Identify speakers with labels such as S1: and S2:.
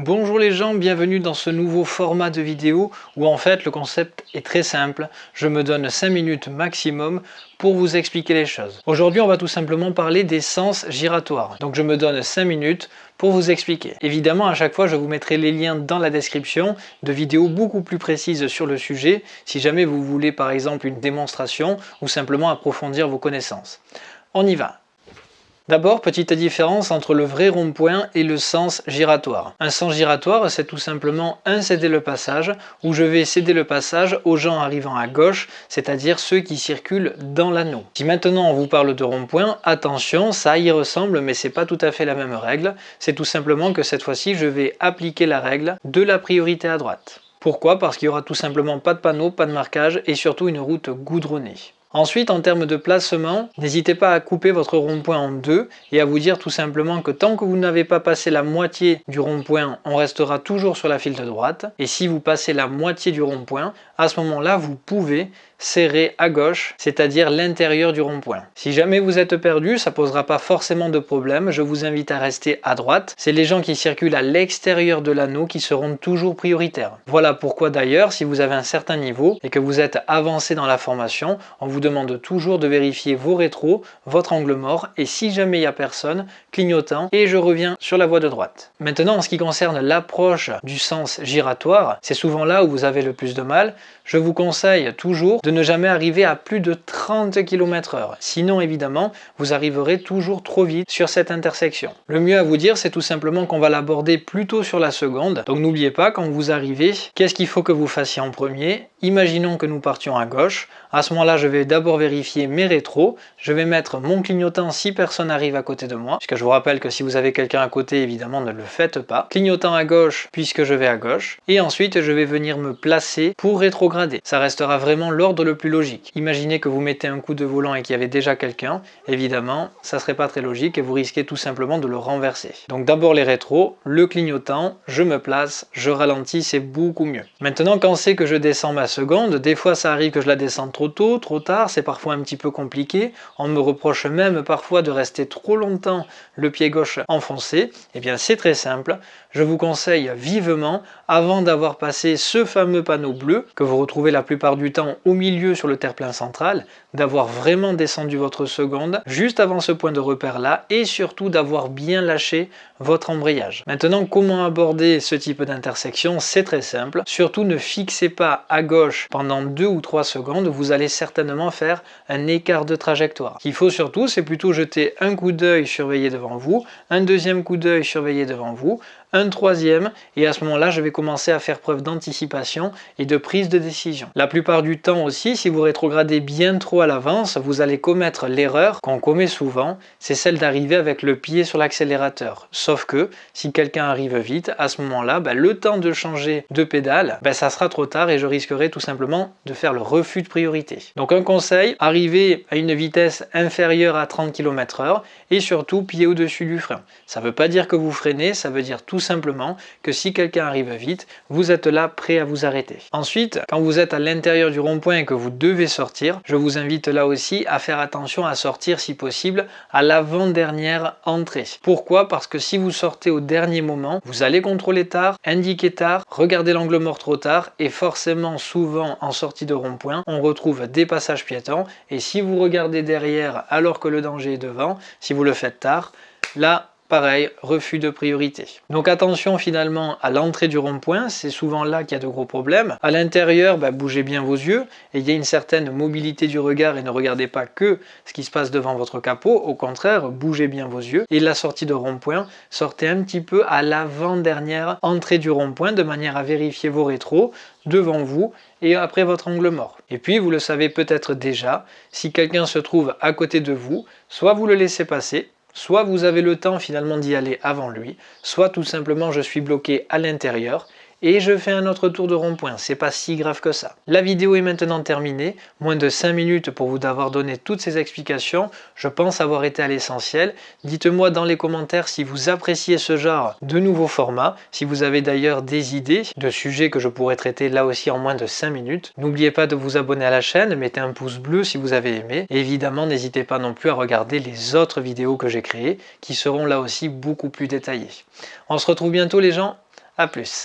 S1: Bonjour les gens, bienvenue dans ce nouveau format de vidéo où en fait le concept est très simple. Je me donne 5 minutes maximum pour vous expliquer les choses. Aujourd'hui on va tout simplement parler des sens giratoires. Donc je me donne 5 minutes pour vous expliquer. Évidemment à chaque fois je vous mettrai les liens dans la description de vidéos beaucoup plus précises sur le sujet si jamais vous voulez par exemple une démonstration ou simplement approfondir vos connaissances. On y va D'abord, petite différence entre le vrai rond-point et le sens giratoire. Un sens giratoire, c'est tout simplement un céder le passage, où je vais céder le passage aux gens arrivant à gauche, c'est-à-dire ceux qui circulent dans l'anneau. Si maintenant on vous parle de rond-point, attention, ça y ressemble, mais c'est pas tout à fait la même règle. C'est tout simplement que cette fois-ci, je vais appliquer la règle de la priorité à droite. Pourquoi? Parce qu'il n'y aura tout simplement pas de panneau, pas de marquage et surtout une route goudronnée. Ensuite, en termes de placement, n'hésitez pas à couper votre rond-point en deux et à vous dire tout simplement que tant que vous n'avez pas passé la moitié du rond-point, on restera toujours sur la file de droite. Et si vous passez la moitié du rond-point, à ce moment-là, vous pouvez serré à gauche, c'est-à-dire l'intérieur du rond-point. Si jamais vous êtes perdu, ça posera pas forcément de problème, je vous invite à rester à droite. C'est les gens qui circulent à l'extérieur de l'anneau qui seront toujours prioritaires. Voilà pourquoi d'ailleurs, si vous avez un certain niveau et que vous êtes avancé dans la formation, on vous demande toujours de vérifier vos rétros, votre angle mort et si jamais il n'y a personne, clignotant et je reviens sur la voie de droite. Maintenant, en ce qui concerne l'approche du sens giratoire, c'est souvent là où vous avez le plus de mal. Je vous conseille toujours de ne jamais arriver à plus de 30 km h Sinon, évidemment, vous arriverez toujours trop vite sur cette intersection. Le mieux à vous dire, c'est tout simplement qu'on va l'aborder plutôt sur la seconde. Donc n'oubliez pas, quand vous arrivez, qu'est-ce qu'il faut que vous fassiez en premier? Imaginons que nous partions à gauche. À ce moment-là, je vais d'abord vérifier mes rétros. Je vais mettre mon clignotant si personne arrive à côté de moi. Puisque je vous rappelle que si vous avez quelqu'un à côté, évidemment, ne le faites pas. Clignotant à gauche, puisque je vais à gauche. Et ensuite, je vais venir me placer pour rétrograder. Ça restera vraiment l'ordre le plus logique. Imaginez que vous mettez un coup de volant et qu'il y avait déjà quelqu'un, évidemment, ça serait pas très logique et vous risquez tout simplement de le renverser. Donc d'abord les rétros, le clignotant, je me place, je ralentis, c'est beaucoup mieux. Maintenant, quand c'est que je descends ma seconde, des fois ça arrive que je la descende trop tôt, trop tard, c'est parfois un petit peu compliqué. On me reproche même parfois de rester trop longtemps le pied gauche enfoncé. et eh bien c'est très simple, je vous conseille vivement, avant d'avoir passé ce fameux panneau bleu, que vous retrouvez la plupart du temps au milieu sur le terre-plein central, d'avoir vraiment descendu votre seconde juste avant ce point de repère là et surtout d'avoir bien lâché votre embrayage. Maintenant, comment aborder ce type d'intersection? C'est très simple. Surtout ne fixez pas à gauche pendant 2 ou 3 secondes, vous allez certainement faire un écart de trajectoire. Ce qu'il faut surtout, c'est plutôt jeter un coup d'œil surveillé devant vous, un deuxième coup d'œil surveillé devant vous, un troisième, et à ce moment-là, je vais commencer à faire preuve d'anticipation et de prise de décision. La plupart du temps aussi, si vous rétrogradez bien trop à l'avance, vous allez commettre l'erreur qu'on commet souvent, c'est celle d'arriver avec le pied sur l'accélérateur. Sauf que, si quelqu'un arrive vite, à ce moment-là, ben, le temps de changer de pédale, ben, ça sera trop tard et je risquerai tout simplement de faire le refus de priorité. Donc un conseil, arriver à une vitesse inférieure à 30 km h et surtout pied au-dessus du frein. Ça ne veut pas dire que vous freinez, ça veut dire tout simplement que si quelqu'un arrive vite, vous êtes là prêt à vous arrêter. Ensuite, quand vous êtes à l'intérieur du rond-point et que vous devez sortir, je vous invite là aussi à faire attention à sortir si possible à l'avant-dernière entrée. Pourquoi? Parce que si vous sortez au dernier moment, vous allez contrôler tard, indiquer tard, regarder l'angle mort trop tard et forcément souvent en sortie de rond-point, on retrouve des passages piétons et si vous regardez derrière alors que le danger est devant, si vous le faites tard, là pareil, refus de priorité. Donc attention finalement à l'entrée du rond-point, c'est souvent là qu'il y a de gros problèmes. À l'intérieur, bah, bougez bien vos yeux, et il y a une certaine mobilité du regard et ne regardez pas que ce qui se passe devant votre capot, au contraire, bougez bien vos yeux. Et la sortie de rond-point, sortez un petit peu à l'avant-dernière entrée du rond-point de manière à vérifier vos rétros devant vous et après votre angle mort. Et puis, vous le savez peut-être déjà, si quelqu'un se trouve à côté de vous, soit vous le laissez passer, Soit vous avez le temps finalement d'y aller avant lui, soit tout simplement je suis bloqué à l'intérieur et je fais un autre tour de rond-point, c'est pas si grave que ça. La vidéo est maintenant terminée, moins de 5 minutes pour vous d'avoir donné toutes ces explications, je pense avoir été à l'essentiel. Dites-moi dans les commentaires si vous appréciez ce genre de nouveaux formats, si vous avez d'ailleurs des idées de sujets que je pourrais traiter là aussi en moins de 5 minutes. N'oubliez pas de vous abonner à la chaîne, mettez un pouce bleu si vous avez aimé, évidemment n'hésitez pas non plus à regarder les autres vidéos que j'ai créées, qui seront là aussi beaucoup plus détaillées. On se retrouve bientôt les gens, A plus